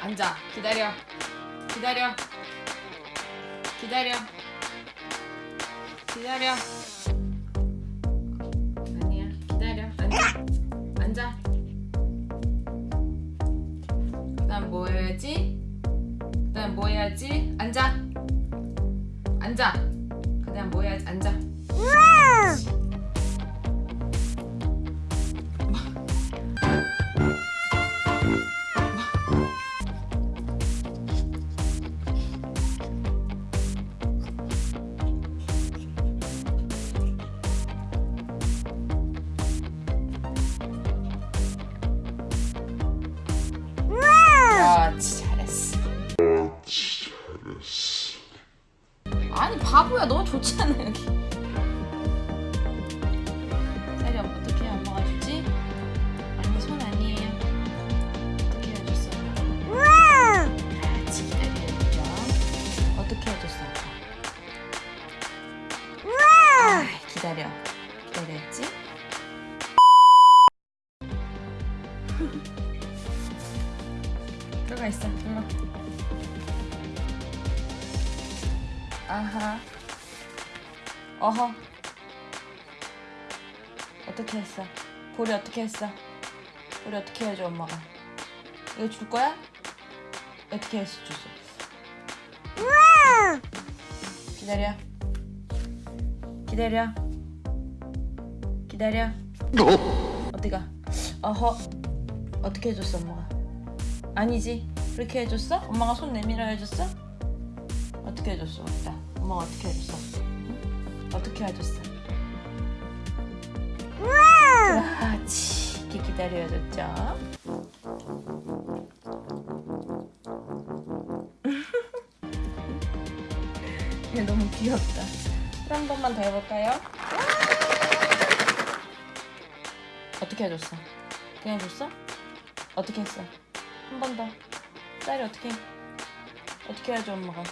앉아. 기다려. 기다려. 기다려. 기다려. 아니야. 기다려. 앉아. 앉아. 그다음 뭐 해야지? 그다음 뭐 해야지? 앉아. 앉아. 그다음 뭐 해야지? 앉아. 아니 바보야 너무 좋잖아 여기. 쌀이 어떻게 엄마가 주지? 아니 손 아니에요. 어떻게 해줬어? 그렇지 기다려야죠. 어떻게 해줬어? 아, 기다려. 기다렸지? 들어가 있어. 일로. 아하. 어허. 어떻게 했어? 볼이 어떻게 했어? 볼이 어떻게 해줘 엄마가? 이거 줄 거야? 어떻게 해서 줬어? 기다려. 기다려. 기다려. 어디가? 어허. 어떻게 해줬어 엄마가? 아니지. 그렇게 해줬어? 엄마가 손 내밀어 해줬어? 어떻게 해줬어? 맞다. 엄마가 어떻게 해줬어? 응? 어떻게 해줬어? 그렇지. 이렇게 기다려줬죠. 얘 너무 귀엽다. 또한 번만 더 해볼까요? 어떻게 해줬어? 그냥 줬어? 어떻게 했어? 한 번 더. 쌀이 어떻게? 어떻게 해야죠 엄마가?